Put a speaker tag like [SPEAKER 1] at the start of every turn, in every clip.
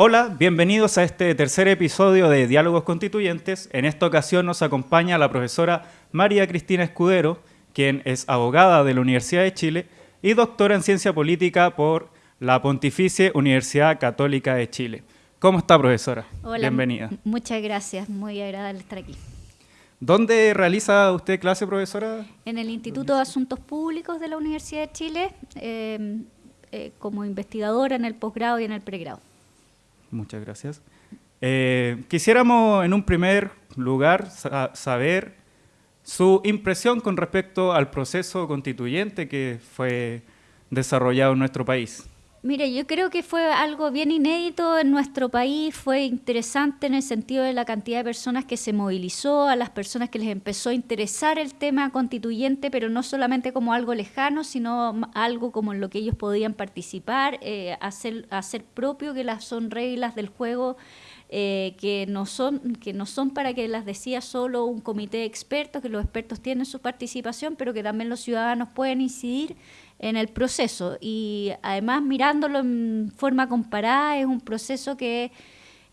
[SPEAKER 1] Hola, bienvenidos a este tercer episodio de Diálogos Constituyentes. En esta ocasión nos acompaña la profesora María Cristina Escudero, quien es abogada de la Universidad de Chile y doctora en Ciencia Política por la Pontificia Universidad Católica de Chile. ¿Cómo está, profesora?
[SPEAKER 2] Hola,
[SPEAKER 1] Bienvenida.
[SPEAKER 2] Muchas gracias, muy agradable estar aquí.
[SPEAKER 1] ¿Dónde realiza usted clase, profesora?
[SPEAKER 2] En el Instituto de Asuntos Públicos de la Universidad de Chile, eh, eh, como investigadora en el posgrado y en el pregrado.
[SPEAKER 1] Muchas gracias. Eh, quisiéramos en un primer lugar sa saber su impresión con respecto al proceso constituyente que fue desarrollado en nuestro país.
[SPEAKER 2] Mire, yo creo que fue algo bien inédito en nuestro país, fue interesante en el sentido de la cantidad de personas que se movilizó, a las personas que les empezó a interesar el tema constituyente, pero no solamente como algo lejano, sino algo como en lo que ellos podían participar, eh, hacer, hacer propio que las son reglas del juego eh, que, no son, que no son para que las decía solo un comité de expertos, que los expertos tienen su participación, pero que también los ciudadanos pueden incidir en el proceso. Y además mirándolo en forma comparada, es un proceso que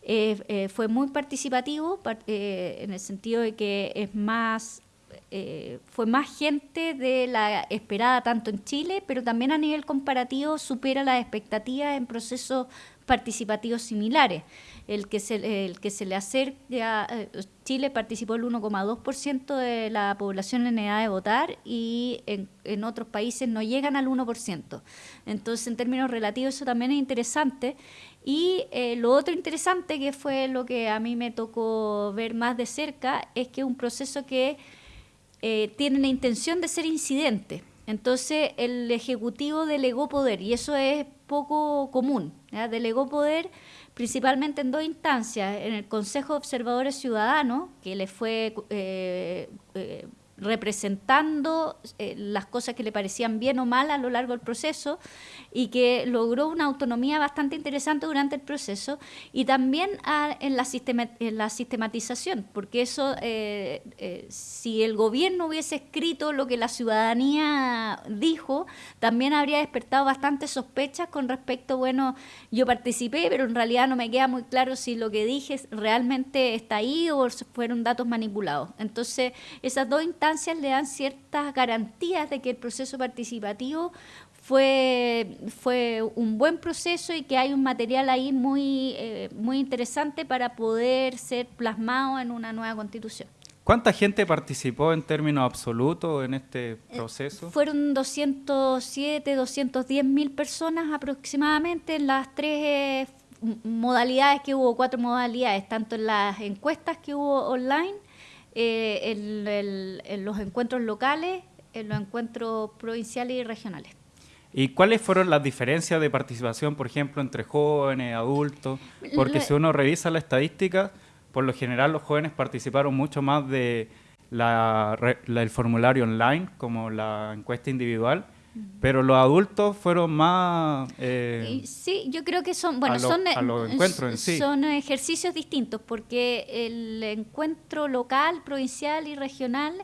[SPEAKER 2] eh, eh, fue muy participativo, en el sentido de que es más fue más gente de la esperada tanto en Chile, pero también a nivel comparativo supera las expectativas en procesos participativos similares el que se, el que se le acerca, eh, Chile participó el 1,2% de la población en edad de votar y en, en, otros países no llegan al 1%. Entonces, en términos relativos, eso también es interesante. Y eh, lo otro interesante, que fue lo que a mí me tocó ver más de cerca, es que es un proceso que eh, tiene la intención de ser incidente. Entonces, el Ejecutivo delegó poder, y eso es poco común. Delegó poder principalmente en dos instancias, en el Consejo de Observadores Ciudadanos, que le fue eh, eh, representando eh, las cosas que le parecían bien o mal a lo largo del proceso y que logró una autonomía bastante interesante durante el proceso y también en, la sistematización, porque eso, eh, eh, si el gobierno hubiese escrito lo que la ciudadanía dijo, también habría despertado bastantes sospechas con respecto, bueno, yo participé, pero en realidad no me queda muy claro si lo que dije realmente está ahí o fueron datos manipulados. Entonces, esas dos instancias le dan ciertas garantías de que el proceso participativo fue, fue un buen proceso y que hay un material ahí muy, eh, muy interesante para poder ser plasmado en una nueva constitución.
[SPEAKER 1] ¿Cuánta gente participó en términos absolutos en este eh, proceso?
[SPEAKER 2] fueron 207, 210 mil personas aproximadamente en las tres eh, modalidades que hubo, cuatro modalidades, tanto en las encuestas que hubo online eh, en, los encuentros locales, en los encuentros provinciales y regionales.
[SPEAKER 1] ¿Y cuáles fueron las diferencias de participación, por ejemplo, entre jóvenes, adultos? Porque si uno revisa la estadística, por lo general los jóvenes participaron mucho más de la, el formulario online, como la encuesta individual, pero los adultos fueron más...
[SPEAKER 2] Eh, sí, yo creo que son, bueno, son,
[SPEAKER 1] encuentros
[SPEAKER 2] son ejercicios distintos, porque el encuentro local, provincial y regional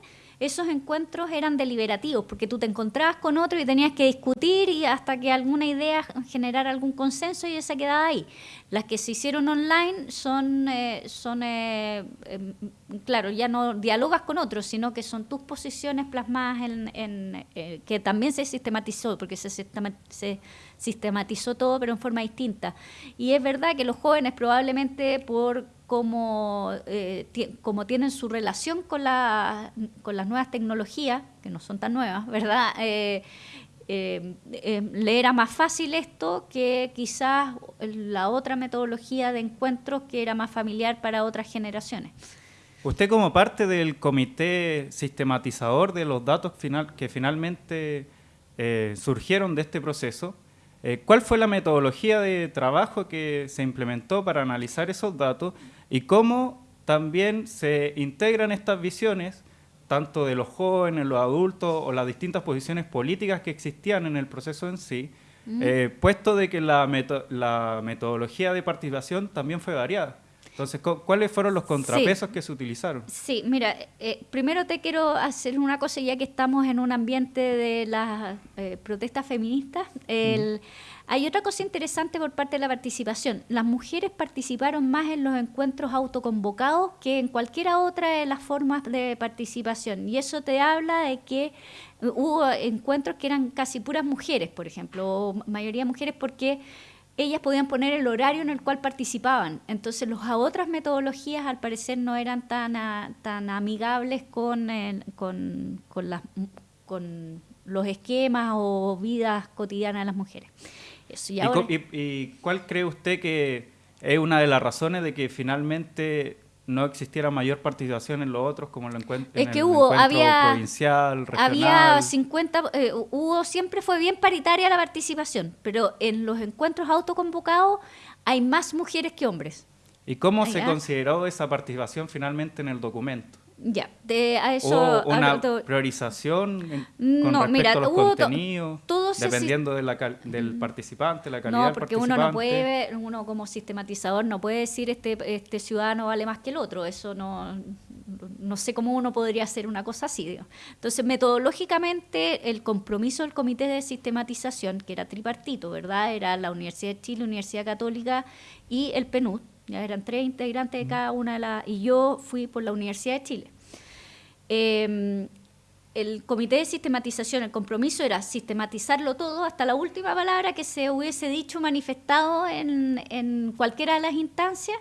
[SPEAKER 2] esos encuentros eran deliberativos, porque tú te encontrabas con otro y tenías que discutir y hasta que alguna idea generara algún consenso y esa quedaba ahí. Las que se hicieron online son, eh, son eh, em, claro, ya no dialogas con otros, sino que son tus posiciones plasmadas en, eh, que también se sistematizó, porque se, se sistematizó todo, pero en forma distinta. Y es verdad que los jóvenes probablemente por como, eh, como tienen su relación con, la, con las nuevas tecnologías, que no son tan nuevas, ¿verdad? Eh, eh, le era más fácil esto que quizás la otra metodología de encuentros que era más familiar para otras generaciones.
[SPEAKER 1] Usted como parte del comité sistematizador de los datos final, que finalmente surgieron de este proceso, ¿cuál fue la metodología de trabajo que se implementó para analizar esos datos y cómo también se integran estas visiones, tanto de los jóvenes, los adultos o las distintas posiciones políticas que existían en el proceso en sí, eh, puesto de que la, la metodología de participación también fue variada. Entonces, ¿cuáles fueron los contrapesos que se utilizaron?
[SPEAKER 2] Sí, mira, eh, primero te quiero hacer una cosa, ya que estamos en un ambiente de las eh, protestas feministas. Hay otra cosa interesante por parte de la participación. Las mujeres participaron más en los encuentros autoconvocados que en cualquiera otra de las formas de participación. Y eso te habla de que hubo encuentros que eran casi puras mujeres, por ejemplo, o mayoría mujeres, porque ellas podían poner el horario en el cual participaban. Entonces, las otras metodologías, al parecer, no eran tan, tan amigables con, con, con, las, con los esquemas o vidas cotidianas de las mujeres.
[SPEAKER 1] y, cuál cree usted que es una de las razones de que finalmente no existiera mayor participación en los otros como en, el encuentro,
[SPEAKER 2] es que hubo, había,
[SPEAKER 1] provincial, regional.
[SPEAKER 2] Había 50, eh, hubo, siempre fue bien paritaria la participación, pero en los encuentros autoconvocados hay más mujeres que hombres.
[SPEAKER 1] ¿Y cómo se consideró esa participación finalmente en el documento?
[SPEAKER 2] Ya, de a eso...
[SPEAKER 1] una priorización con respecto a los contenidos, dependiendo de la del participante, la calidad
[SPEAKER 2] No, porque uno no puede, uno como sistematizador no puede decir este, este ciudadano vale más que el otro, eso no, no sé cómo uno podría hacer una cosa así. Entonces, metodológicamente, el compromiso del Comité de Sistematización, que era tripartito, ¿verdad? Era la Universidad de Chile, Universidad Católica y el PNUD, ya eran tres integrantes de cada una de las, y yo fui por la Universidad de Chile. Em, el comité de sistematización, el compromiso era sistematizarlo todo hasta la última palabra que se hubiese dicho, manifestado en, en cualquiera de las instancias,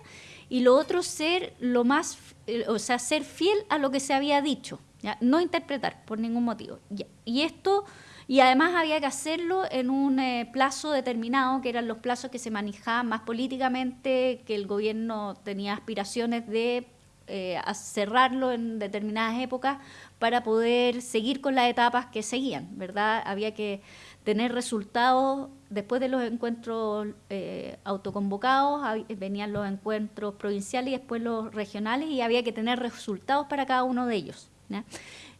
[SPEAKER 2] y lo otro ser lo más, eh, o sea, ser fiel a lo que se había dicho, ¿ya? no interpretar por ningún motivo. Y esto y además había que hacerlo en un eh, plazo determinado, que eran los plazos que se manejaban más políticamente, que el gobierno tenía aspiraciones de eh, cerrarlo en determinadas épocas para poder seguir con las etapas que seguían, ¿verdad? Había que tener resultados después de los encuentros eh, autoconvocados, venían los encuentros provinciales y después los regionales y había que tener resultados para cada uno de ellos.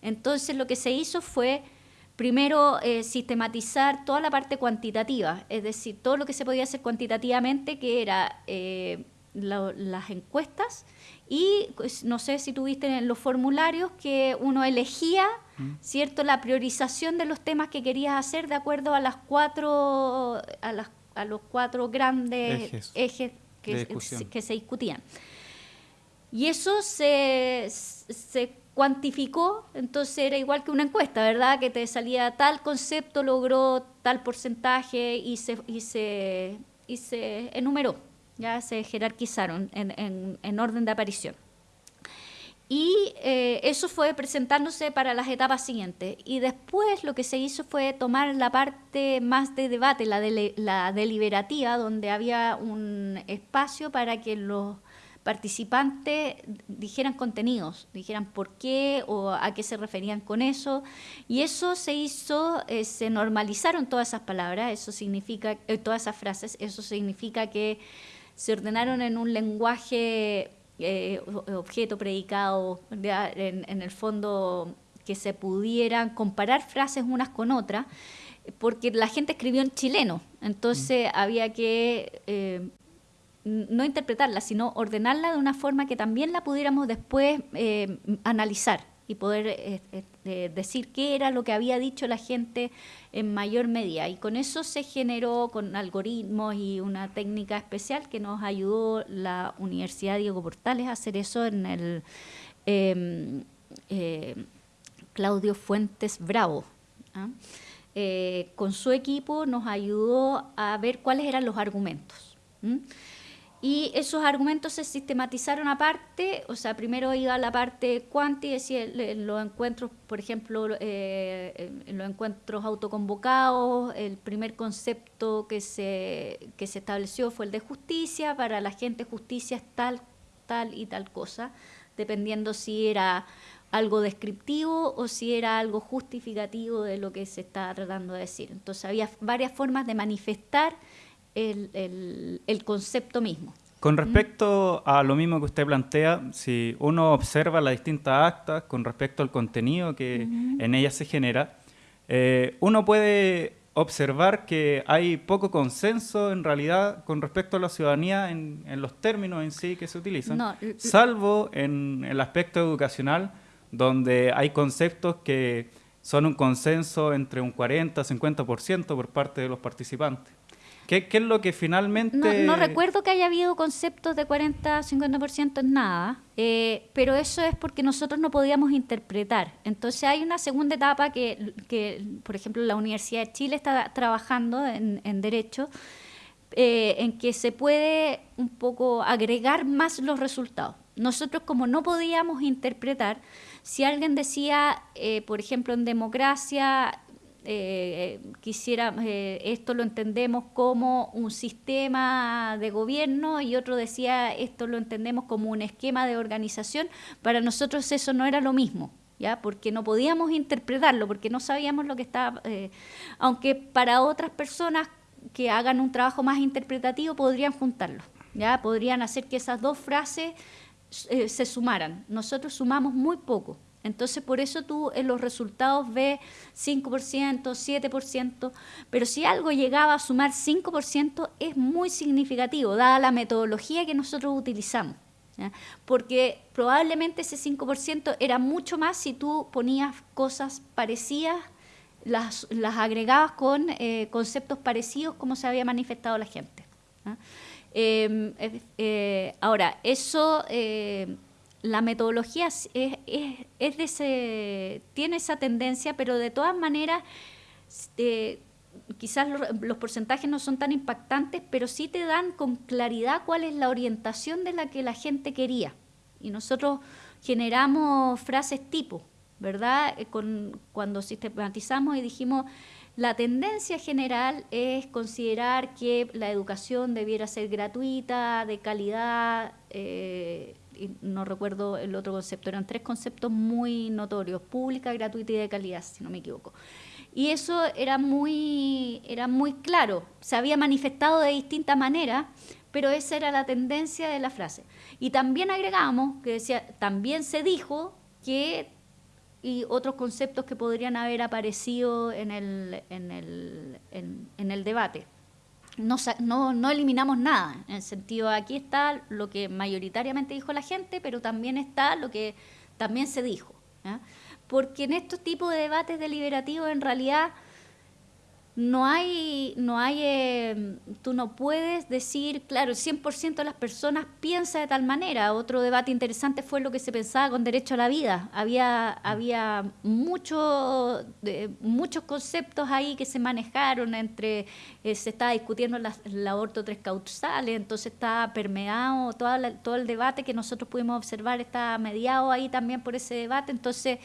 [SPEAKER 2] Entonces lo que se hizo fue Primero, eh, sistematizar toda la parte cuantitativa, es decir, todo lo que se podía hacer cuantitativamente, que era eh, las encuestas y pues, no sé si tuviste en los formularios que uno elegía, mm. ¿cierto?, la priorización de los temas que querías hacer de acuerdo a las cuatro a, las, a los cuatro grandes ejes, que, que, se discutían. Y eso se, se cuantificó, entonces era igual que una encuesta, ¿verdad? Que te salía tal concepto, logró tal porcentaje y se, y se, y se enumeró, ya se jerarquizaron en, en, orden de aparición. Y eh, eso fue presentándose para las etapas siguientes. Y después lo que se hizo fue tomar la parte más de debate, la, de, la deliberativa, donde había un espacio para que los participantes dijeran contenidos, dijeran por qué o a qué se referían con eso. Y eso se hizo, eh, se normalizaron todas esas palabras, eso significa, eh, todas esas frases, eso significa que se ordenaron en un lenguaje eh, objeto, predicado, en, en, el fondo que se pudieran comparar frases unas con otras, porque la gente escribió en chileno, entonces mm. había que no interpretarla, sino ordenarla de una forma que también la pudiéramos después eh, analizar y poder eh, eh, decir qué era lo que había dicho la gente en mayor medida. Y con eso se generó con algoritmos y una técnica especial que nos ayudó la Universidad Diego Portales a hacer eso en el em, Claudio Fuentes Bravo. ¿ah? con su equipo nos ayudó a ver cuáles eran los argumentos. Y esos argumentos se sistematizaron aparte, o sea, primero iba la parte cuanti, decía, en los encuentros, por ejemplo, eh, en los encuentros autoconvocados, el primer concepto que se, que se estableció fue el de justicia, para la gente justicia es tal, tal y tal cosa, dependiendo si era algo descriptivo o si era algo justificativo de lo que se estaba tratando de decir. Entonces había varias formas de manifestar el, el, concepto mismo.
[SPEAKER 1] Con respecto a lo mismo que usted plantea, si uno observa las distintas actas con respecto al contenido que en ellas se genera, eh, uno puede observar que hay poco consenso en realidad con respecto a la ciudadanía en, los términos en sí que se utilizan, salvo en el aspecto educacional, donde hay conceptos que son un consenso entre un 40-50% por parte de los participantes. ¿Qué, es lo que finalmente...?
[SPEAKER 2] No, recuerdo que haya habido conceptos de 40-50% en nada, eh, pero eso es porque nosotros no podíamos interpretar. Entonces hay una segunda etapa que, que por ejemplo, la Universidad de Chile está trabajando en, Derecho, eh, en que se puede un poco agregar más los resultados. Nosotros como no podíamos interpretar, si alguien decía, eh, por ejemplo, en democracia eh, quisiera, eh, esto lo entendemos como un sistema de gobierno y otro decía, esto lo entendemos como un esquema de organización, para nosotros eso no era lo mismo. ¿Ya? porque no podíamos interpretarlo, porque no sabíamos lo que estaba, eh, aunque para otras personas que hagan un trabajo más interpretativo podrían juntarlo, ¿ya? podrían hacer que esas dos frases se sumaran. Nosotros sumamos muy poco. Entonces, por eso tú en los resultados ves 5%, 7%, pero si algo llegaba a sumar 5% es muy significativo, dada la metodología que nosotros utilizamos. Porque probablemente ese 5% era mucho más si tú ponías cosas parecidas, las, agregabas con eh, conceptos parecidos como se había manifestado la gente. Em, eh, ahora, eso eh, la metodología es, es, de ese, tiene esa tendencia, pero de todas maneras, este, quizás los, porcentajes no son tan impactantes, pero sí te dan con claridad cuál es la orientación de la que la gente quería. Y nosotros generamos frases tipo, ¿verdad? Eh, con, cuando sistematizamos y dijimos, la tendencia general es considerar que la educación debiera ser gratuita, de calidad, eh, no recuerdo el otro concepto, eran tres conceptos muy notorios, pública, gratuita y de calidad, si no me equivoco. Y eso era muy, era muy claro, se había manifestado de distinta manera, pero esa era la tendencia de la frase. Y también agregamos, que decía, también se dijo que, y otros conceptos que podrían haber aparecido en el, en el, en el debate no, no, eliminamos nada, en el sentido, aquí está lo que mayoritariamente dijo la gente, pero también está lo que también se dijo. Porque en estos tipos de debates deliberativos, en realidad, no hay, no hay, eh, tú no puedes decir, claro, el 100% de las personas piensa de tal manera. Otro debate interesante fue lo que se pensaba con derecho a la vida. Había, había mucho, muchos conceptos ahí que se manejaron entre, eh, se estaba discutiendo el aborto tres causales, entonces está permeado, toda todo el debate que nosotros pudimos observar está mediado ahí también por ese debate, entonces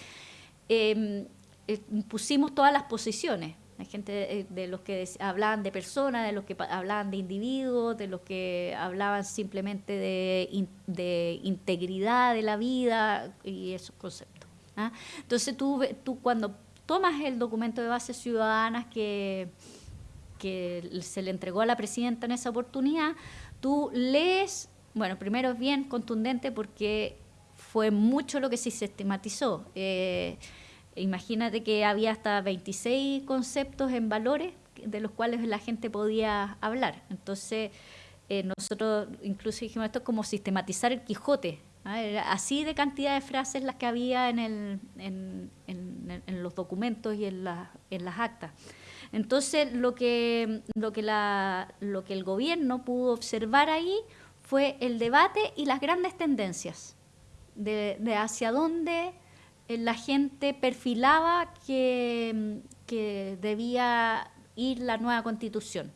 [SPEAKER 2] em, eh, pusimos todas las posiciones hay gente eh, de, los que hablaban de personas, de los que hablaban de individuos, de los que hablaban simplemente de, de integridad de la vida y esos conceptos. ¿ah? Entonces tú, tú cuando tomas el documento de bases ciudadanas que, que se le entregó a la presidenta en esa oportunidad, tú lees, bueno, primero es bien contundente porque fue mucho lo que se sistematizó. Eh, Imagínate que había hasta 26 conceptos en valores de los cuales la gente podía hablar. Entonces, eh, nosotros incluso dijimos esto es como sistematizar el Quijote. ¿ah? así de cantidad de frases las que había en, el, en, los documentos y en, la, en las actas. Entonces, lo que, la, lo que el gobierno pudo observar ahí fue el debate y las grandes tendencias de, de hacia dónde la gente perfilaba que, que debía ir la nueva constitución.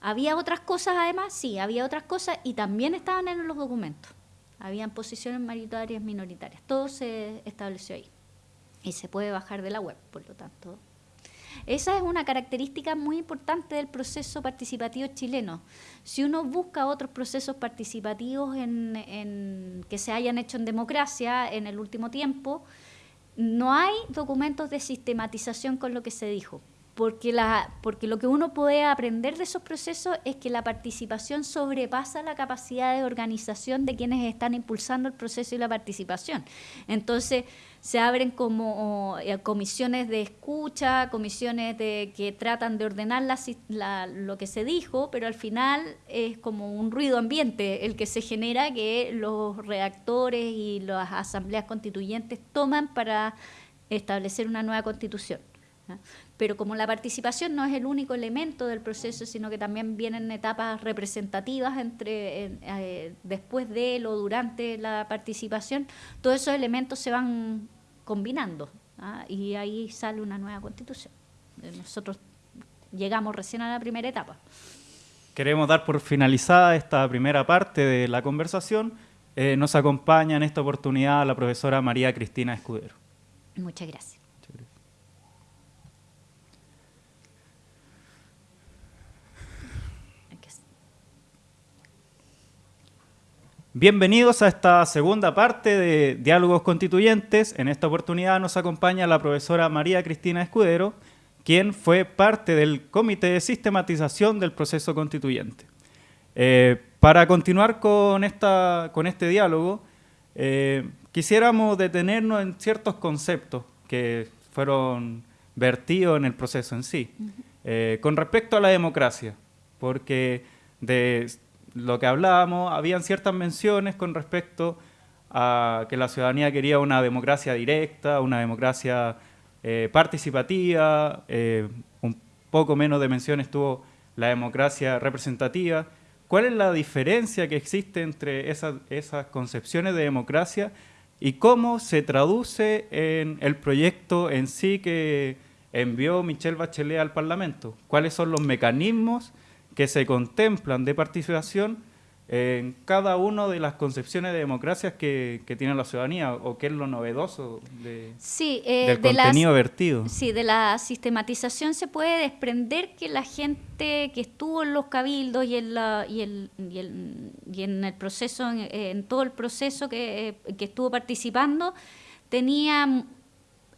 [SPEAKER 2] ¿Había otras cosas además? Sí, había otras cosas y también estaban en los documentos. Habían posiciones mayoritarias, minoritarias. Todo se estableció ahí. Y se puede bajar de la web, por lo tanto. Esa es una característica muy importante del proceso participativo chileno. Si uno busca otros procesos participativos en, que se hayan hecho en democracia en el último tiempo, no hay documentos de sistematización con lo que se dijo. Porque, la, porque lo que uno puede aprender de esos procesos es que la participación sobrepasa la capacidad de organización de quienes están impulsando el proceso y la participación. Entonces, se abren como eh, comisiones de escucha, comisiones de, que tratan de ordenar lo que se dijo, pero al final es como un ruido ambiente el que se genera que los redactores y las asambleas constituyentes toman para establecer una nueva constitución. Pero como la participación no es el único elemento del proceso, sino que también vienen etapas representativas entre eh, después de o durante la participación, todos esos elementos se van combinando ¿ah? y ahí sale una nueva constitución. Eh, nosotros llegamos recién a la primera etapa.
[SPEAKER 1] Queremos dar por finalizada esta primera parte de la conversación. Eh, nos acompaña en esta oportunidad la profesora María Cristina Escudero.
[SPEAKER 2] Muchas gracias.
[SPEAKER 1] Bienvenidos a esta segunda parte de Diálogos Constituyentes. En esta oportunidad nos acompaña la profesora María Cristina Escudero, quien fue parte del Comité de Sistematización del Proceso Constituyente. Eh, para continuar con, esta, con este diálogo, eh, quisiéramos detenernos en ciertos conceptos que fueron vertidos en el proceso en sí. Eh, con respecto a la democracia, porque de lo que hablábamos, habían ciertas menciones con respecto a que la ciudadanía quería una democracia directa, una democracia eh, participativa, eh, un poco menos de menciones tuvo la democracia representativa. ¿Cuál es la diferencia que existe entre esas, esas concepciones de democracia y cómo se traduce en el proyecto en sí que envió Michelle Bachelet al Parlamento? ¿Cuáles son los mecanismos que se contemplan de participación en cada una de las concepciones de democracia que, tiene la ciudadanía o qué es lo novedoso de,
[SPEAKER 2] eh,
[SPEAKER 1] del contenido vertido.
[SPEAKER 2] Sí, de la sistematización se puede desprender que la gente que estuvo en los cabildos y en, la, y, el, y, el, y en el proceso, en, todo el proceso que, que estuvo participando, tenía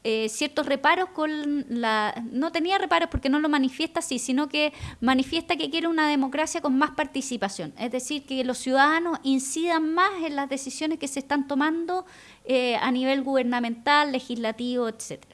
[SPEAKER 2] eh, ciertos reparos con la... No tenía reparos porque no lo manifiesta así, sino que manifiesta que quiere una democracia con más participación. Es decir, que los ciudadanos incidan más en las decisiones que se están tomando eh, a nivel gubernamental, legislativo, etcétera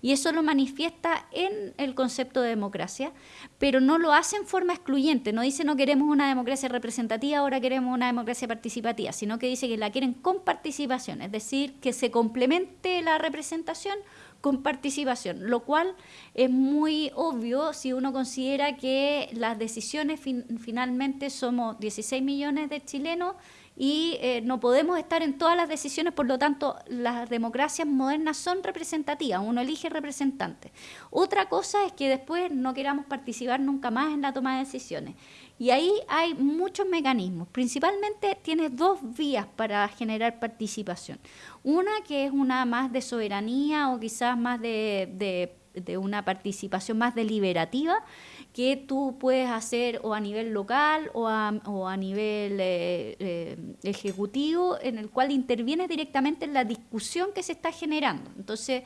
[SPEAKER 2] y eso lo manifiesta en el concepto de democracia, pero no lo hace en forma excluyente, no dice no queremos una democracia representativa, ahora queremos una democracia participativa, sino que dice que la quieren con participación, es decir, que se complemente la representación con participación, lo cual es muy obvio si uno considera que las decisiones finalmente somos 16 millones de chilenos y eh, no podemos estar en todas las decisiones, por lo tanto, las democracias modernas son representativas, uno elige representantes. Otra cosa es que después no queramos participar nunca más en la toma de decisiones. Y ahí hay muchos mecanismos. Principalmente tienes dos vías para generar participación. Una que es una más de soberanía o quizás más de, de una participación más deliberativa, que tú puedes hacer o a nivel local o a, nivel eh, eh, ejecutivo, en el cual intervienes directamente en la discusión que se está generando. Entonces,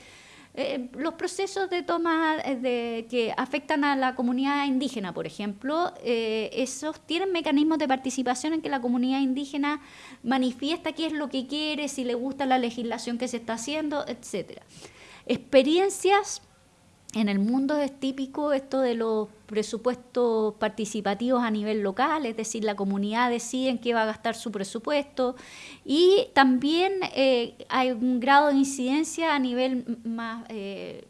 [SPEAKER 2] eh, los procesos de toma de, que afectan a la comunidad indígena, por ejemplo, esos tienen mecanismos de participación en que la comunidad indígena manifiesta qué es lo que quiere, si le gusta la legislación que se está haciendo, etcétera. Experiencias en el mundo es típico esto de los presupuestos participativos a nivel local, es decir, la comunidad decide en qué va a gastar su presupuesto y también eh, hay un grado de incidencia a nivel más, eh,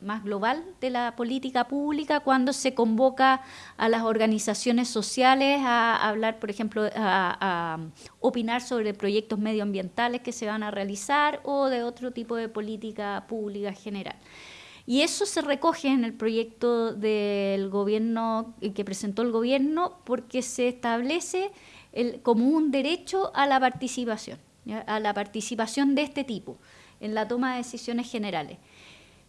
[SPEAKER 2] más global de la política pública cuando se convoca a las organizaciones sociales a, hablar, por ejemplo, a, a opinar sobre proyectos medioambientales que se van a realizar o de otro tipo de política pública general. Y eso se recoge en el proyecto del gobierno que presentó el gobierno porque se establece el, como un derecho a la participación, a la participación de este tipo en la toma de decisiones generales.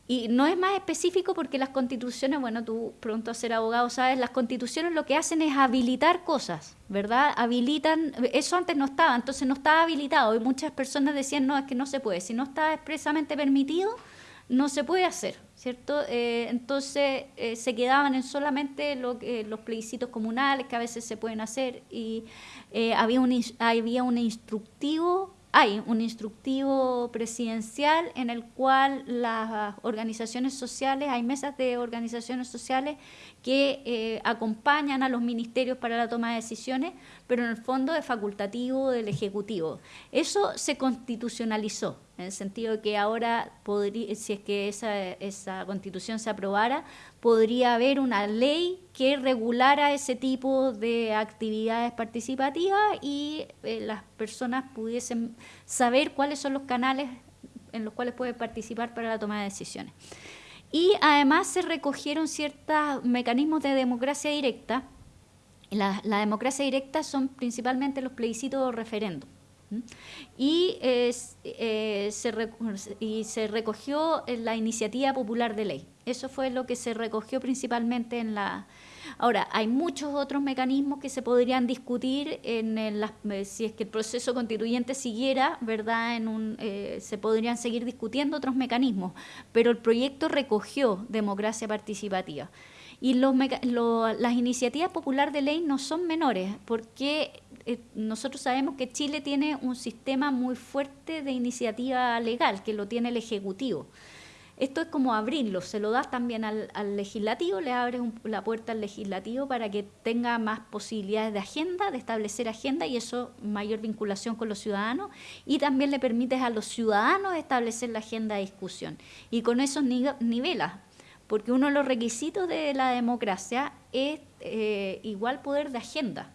[SPEAKER 2] Y no es más específico porque las constituciones, bueno, tú pronto a ser abogado sabes, las constituciones lo que hacen es habilitar cosas, ¿verdad? Habilitan, eso antes no estaba, entonces no estaba habilitado y muchas personas decían, no, es que no se puede, si no está expresamente permitido, no se puede hacer, ¿cierto? Eh, entonces eh, se quedaban en solamente lo, los plebiscitos comunales que a veces se pueden hacer y había, un, había un instructivo hay un instructivo presidencial en el cual las organizaciones sociales, hay mesas de organizaciones sociales que eh, acompañan a los ministerios para la toma de decisiones, pero en el fondo es facultativo del Ejecutivo. Eso se constitucionalizó, en el sentido de que ahora, podría, si es que esa, esa constitución se aprobara, podría haber una ley que regulara ese tipo de actividades participativas y eh, las personas pudiesen saber cuáles son los canales en los cuales pueden participar para la toma de decisiones. Y además se recogieron ciertos mecanismos de democracia directa. La, democracia directa son principalmente los plebiscitos o referendos. Y, eh, se y se recogió la iniciativa popular de ley. Eso fue lo que se recogió principalmente en la, Ahora, hay muchos otros mecanismos que se podrían discutir en eh, si es que el proceso constituyente siguiera, ¿verdad? En un, eh, se podrían seguir discutiendo otros mecanismos, pero el proyecto recogió democracia participativa. Y los, las iniciativas popular de ley no son menores, porque eh, nosotros sabemos que Chile tiene un sistema muy fuerte de iniciativa legal, que lo tiene el Ejecutivo. Esto es como abrirlo, se lo das también al, legislativo, le abres la puerta al legislativo para que tenga más posibilidades de agenda, de establecer agenda y eso mayor vinculación con los ciudadanos y también le permites a los ciudadanos establecer la agenda de discusión y con eso nivelas, porque uno de los requisitos de la democracia es eh, igual poder de agenda.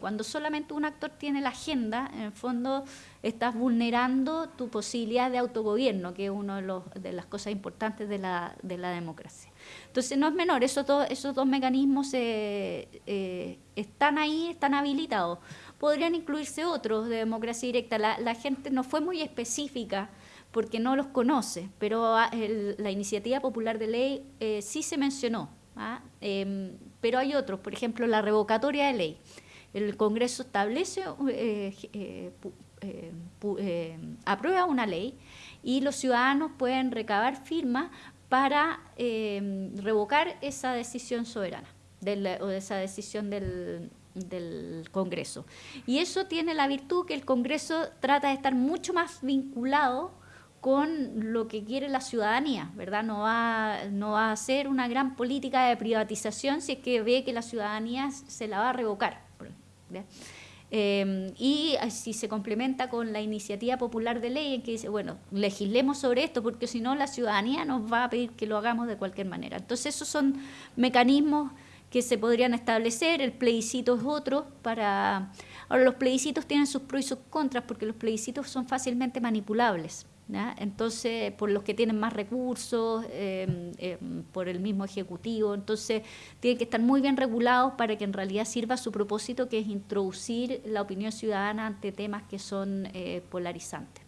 [SPEAKER 2] Cuando solamente un actor tiene la agenda, en el fondo estás vulnerando tu posibilidad de autogobierno, que es una de, las cosas importantes de la, de la, democracia. Entonces no es menor, esos dos, mecanismos eh, están ahí, están habilitados. Podrían incluirse otros de democracia directa. La, la gente no fue muy específica porque no los conoce, pero ah, la iniciativa popular de ley eh, sí se mencionó. ¿ah? Em, pero hay otros, por ejemplo, la revocatoria de ley el Congreso establece, eh, eh, eh, aprueba una ley y los ciudadanos pueden recabar firmas para revocar esa decisión soberana o esa decisión del, del Congreso. Y eso tiene la virtud que el Congreso trata de estar mucho más vinculado con lo que quiere la ciudadanía, ¿verdad? No va, no va a hacer una gran política de privatización si es que ve que la ciudadanía se la va a revocar. Em, y si se complementa con la iniciativa popular de ley en que dice, bueno, legislemos sobre esto porque si no la ciudadanía nos va a pedir que lo hagamos de cualquier manera. Entonces esos son mecanismos que se podrían establecer, el plebiscito es otro para... Ahora los plebiscitos tienen sus pros y sus contras porque los plebiscitos son fácilmente manipulables. Entonces, por los que tienen más recursos, em, em, por el mismo Ejecutivo, entonces tienen que estar muy bien regulados para que en realidad sirva su propósito, que es introducir la opinión ciudadana ante temas que son eh, polarizantes.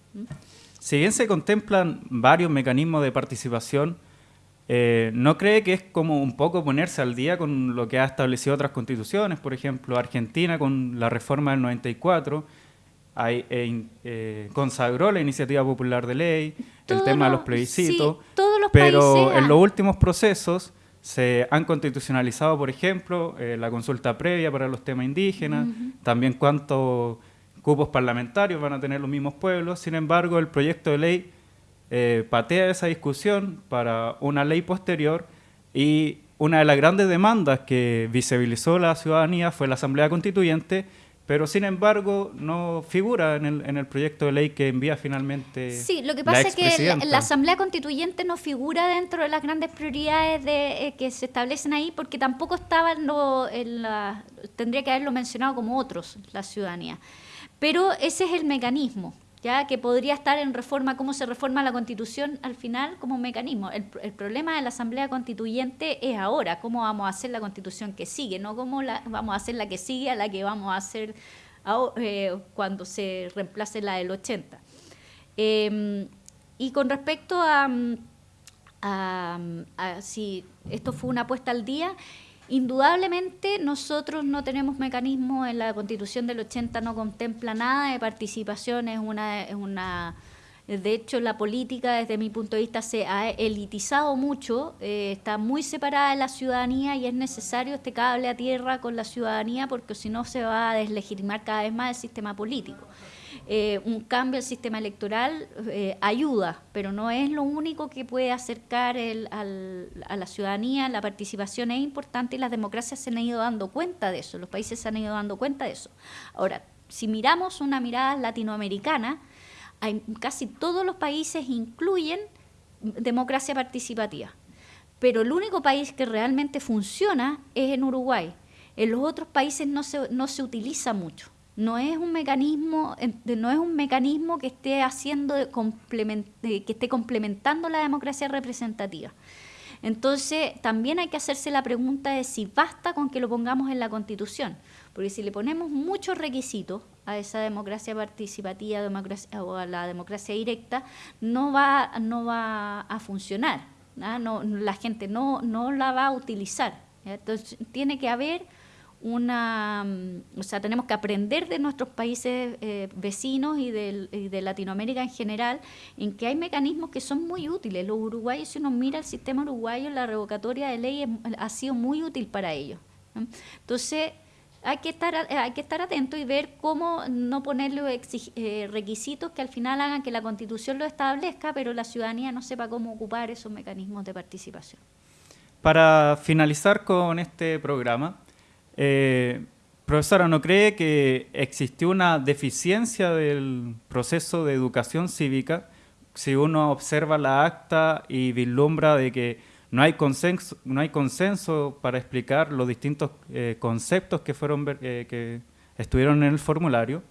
[SPEAKER 1] Si bien se contemplan varios mecanismos de participación, eh, ¿no cree que es como un poco ponerse al día con lo que ha establecido otras constituciones? Por ejemplo, Argentina con la reforma del 94 eh, eh, consagró la iniciativa popular de ley, el tema de los plebiscitos, pero en los últimos procesos se han constitucionalizado, por ejemplo, eh, la consulta previa para los temas indígenas, también cuántos cupos parlamentarios van a tener los mismos pueblos. Sin embargo, el proyecto de ley patea esa discusión para una ley posterior y una de las grandes demandas que visibilizó la ciudadanía fue la Asamblea Constituyente, pero sin embargo no figura en el, en el proyecto de ley que envía finalmente.
[SPEAKER 2] Sí, lo que pasa es que la, Asamblea Constituyente no figura dentro de las grandes prioridades de, eh, que se establecen ahí porque tampoco estaba en, en la. tendría que haberlo mencionado como otros, la ciudadanía. Pero ese es el mecanismo ya que podría estar en reforma, cómo se reforma la constitución al final como un mecanismo. El, problema de la Asamblea Constituyente es ahora, cómo vamos a hacer la constitución que sigue, no cómo la, vamos a hacer la que sigue a la que vamos a hacer eh, cuando se reemplace la del 80. Em, y con respecto a, a, a si esto fue una apuesta al día, Indudablemente nosotros no tenemos mecanismos, en la constitución del 80 no contempla nada de participación, es una, es una, De hecho, la política, desde mi punto de vista, se ha elitizado mucho, eh, está muy separada de la ciudadanía y es necesario este cable a tierra con la ciudadanía porque si no se va a deslegitimar cada vez más el sistema político. Eh, un cambio al sistema electoral eh, ayuda, pero no es lo único que puede acercar a la ciudadanía. La participación es importante y las democracias se han ido dando cuenta de eso, los países se han ido dando cuenta de eso. Ahora, si miramos una mirada latinoamericana, casi todos los países incluyen democracia participativa, pero el único país que realmente funciona es en Uruguay. En los otros países no se, no se utiliza mucho. No es un mecanismo, no es un mecanismo que esté haciendo que esté complementando la democracia representativa. Entonces, también hay que hacerse la pregunta de si basta con que lo pongamos en la Constitución, porque si le ponemos muchos requisitos a esa democracia participativa o a la democracia directa, no va, no va a funcionar. No, la gente no, no la va a utilizar. Entonces, tiene que haber una, o sea, tenemos que aprender de nuestros países eh, vecinos y de, Latinoamérica en general, en que hay mecanismos que son muy útiles. Los uruguayos, si uno mira el sistema uruguayo, la revocatoria de ley ha sido muy útil para ellos. Entonces, hay que estar hay que estar atento y ver cómo no ponerle eh, requisitos que al final hagan que la Constitución lo establezca, pero la ciudadanía no sepa cómo ocupar esos mecanismos de participación.
[SPEAKER 1] Para finalizar con este programa, eh, profesora, ¿no cree que existió una deficiencia del proceso de educación cívica si uno observa la acta y vislumbra de que no hay consenso, no hay consenso para explicar los distintos eh, conceptos que, fueron, eh, que estuvieron en el formulario?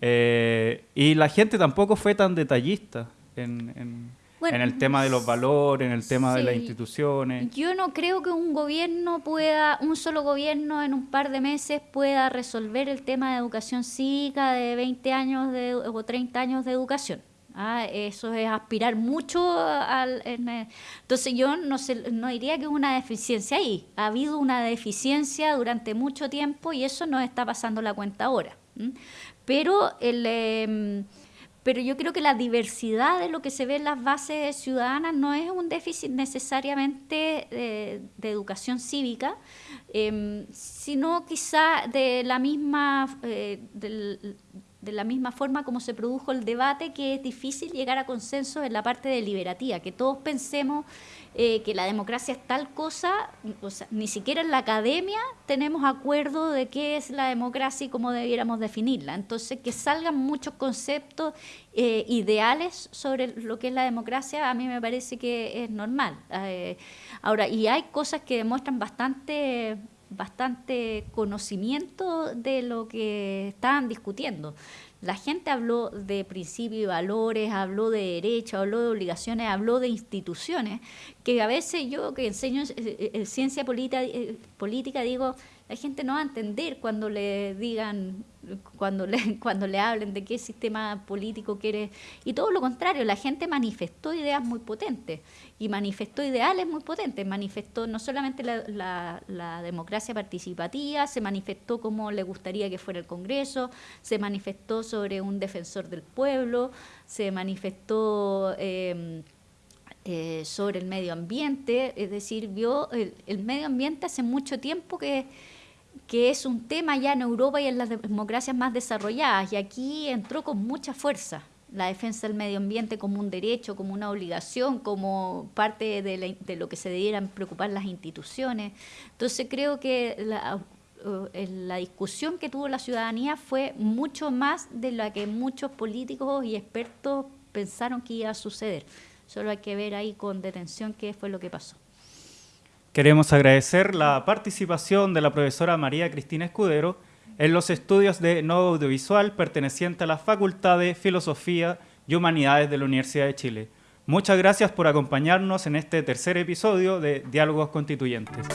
[SPEAKER 1] y la gente tampoco fue tan detallista en en el tema de los valores, en el tema de las instituciones.
[SPEAKER 2] Yo no creo que un gobierno pueda, un solo gobierno en un par de meses pueda resolver el tema de educación cívica de 20 años de, o 30 años de educación. Ah, eso es aspirar mucho al... entonces yo no, sé, no diría que es una deficiencia ahí. Ha habido una deficiencia durante mucho tiempo y eso no está pasando la cuenta ahora. Pero el... Em, pero yo creo que la diversidad de lo que se ve en las bases ciudadanas no es un déficit necesariamente de, educación cívica, em, sino quizá de la misma, eh, de la misma forma como se produjo el debate, que es difícil llegar a consenso en la parte deliberativa, que todos pensemos eh, que la democracia es tal cosa, o sea, ni siquiera en la academia tenemos acuerdo de qué es la democracia y cómo debiéramos definirla. Entonces, que salgan muchos conceptos eh, ideales sobre lo que es la democracia, a mí me parece que es normal. Eh, ahora, y hay cosas que demuestran bastante bastante conocimiento de lo que estaban discutiendo. La gente habló de principios y valores, habló de derechos, habló de obligaciones, habló de instituciones, que a veces yo que enseño ciencia política digo, la gente no va a entender cuando le digan, cuando le, cuando le hablen de qué sistema político quiere. Y todo lo contrario, la gente manifestó ideas muy potentes y manifestó ideales muy potentes. Manifestó no solamente la, la, democracia participativa, se manifestó cómo le gustaría que fuera el Congreso, se manifestó sobre un defensor del pueblo, se manifestó... Eh, eh, sobre el medio ambiente, es decir, vio el, medio ambiente hace mucho tiempo que, que es un tema ya en Europa y en las democracias más desarrolladas, y aquí entró con mucha fuerza la defensa del medio ambiente como un derecho, como una obligación, como parte de, de lo que se debieran preocupar las instituciones. Entonces creo que la, eh, la discusión que tuvo la ciudadanía fue mucho más de lo que muchos políticos y expertos pensaron que iba a suceder. Solo hay que ver ahí con detención qué fue lo que pasó.
[SPEAKER 1] Queremos agradecer la participación de la profesora María Cristina Escudero en los estudios de Nuevo Audiovisual perteneciente a la Facultad de Filosofía y Humanidades de la Universidad de Chile. Muchas gracias por acompañarnos en este tercer episodio de Diálogos Constituyentes.